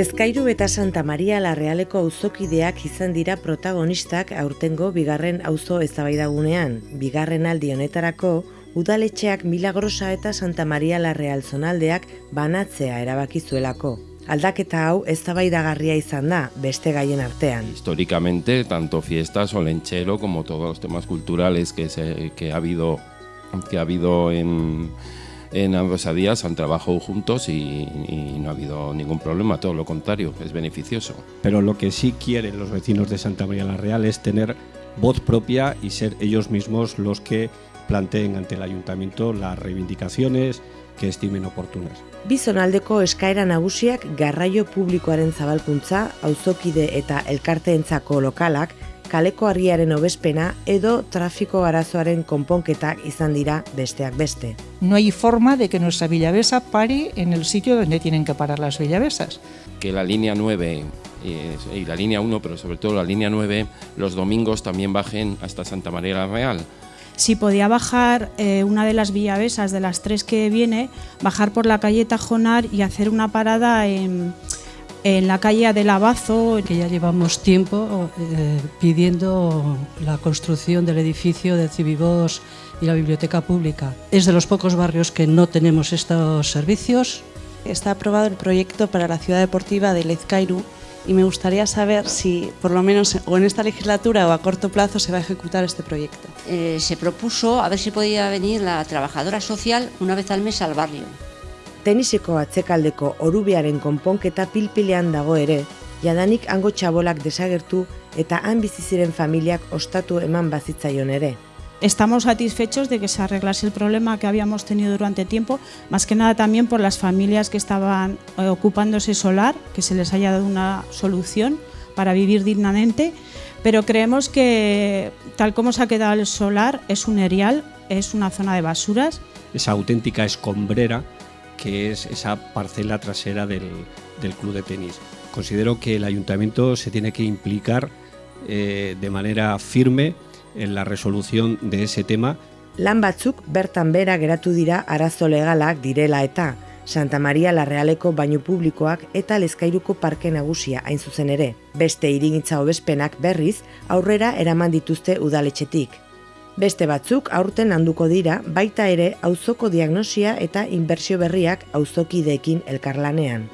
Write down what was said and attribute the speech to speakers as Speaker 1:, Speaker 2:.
Speaker 1: Lezkairu eta Santa Maria la Realeko auzokideak izan dira protagonistak aurtengo bigarren auzo eztabaidagunean. Bigarren aldi honetarako udaletxeak Milagrosa eta Santa Maria la Real zonaldeak banatzea erabaki zuelako. Aldaketa hau eztabaidagarria izan da beste gaien artean.
Speaker 2: Históricamente, tanto fiestas o lenchero como todos los temas culturales que, se, que ha habido que ha habido en en ambos días han trabajado juntos y, y, no ha habido ningún problema, todo lo contrario, es beneficioso.
Speaker 3: Pero lo que sí quieren los vecinos de Santa María la Real es tener voz propia y ser ellos mismos los que planteen ante el ayuntamiento las reivindicaciones que estimen oportunas.
Speaker 1: Bizonaldeko eskaera nagusiak garraio publikoaren zabalkuntza, auzokide eta elkarteentzako lokalak kaleko harriaren obespena edo trafiko arazoaren konponketak izan dira besteak beste.
Speaker 4: No hay forma de que nuestra Villavesa pare en el sitio donde tienen que parar las Villavesas.
Speaker 2: Que la línea 9 y la línea 1, pero sobre todo la línea 9, los domingos también bajen hasta Santa María la Real.
Speaker 5: Si podía bajar eh, una de las villavesas de las tres que viene, bajar por la calle Tajonar y hacer una parada en, en la calle del Abazo.
Speaker 6: Que ya llevamos tiempo eh, pidiendo la construcción del edificio de Cibibos y la biblioteca pública. Es de los pocos barrios que no tenemos estos servicios.
Speaker 7: Está aprobado el proyecto para la ciudad deportiva de Lezcairu y me gustaría saber si, por lo menos o en esta legislatura o a corto plazo, se va a ejecutar este proyecto.
Speaker 8: Eh, se propuso a ver si podía venir la trabajadora social una vez al mes al barrio.
Speaker 1: Teniseko atzekaldeko orubearen konponketa pilpilean dago ere, jadanik hango txabolak desagertu eta han bizi ziren familiak ostatu eman bazitzaion ere.
Speaker 5: Estamos satisfechos de que se arreglase el problema que habíamos tenido durante tiempo, más que nada también por las familias que estaban eh, ocupándose solar, que se les haya dado una solución para vivir dignamente, pero creemos que tal como se ha quedado el solar es un erial, es una zona de basuras.
Speaker 3: Esa auténtica escombrera que es esa parcela trasera del, del club de tenis. Considero que el ayuntamiento se tiene que implicar eh, de manera firme en la resolución de ese tema.
Speaker 1: Lan batzuk bertan bera geratu dira arazo legalak direla eta Santa Maria la Realeko bainu publikoak eta Lezkairuko parke nagusia hain zuzen ere. Beste irigintza hobespenak berriz aurrera eraman dituzte udaletxetik. Beste batzuk aurten handuko dira baita ere auzoko diagnosia eta inbertsio berriak auzokideekin elkarlanean.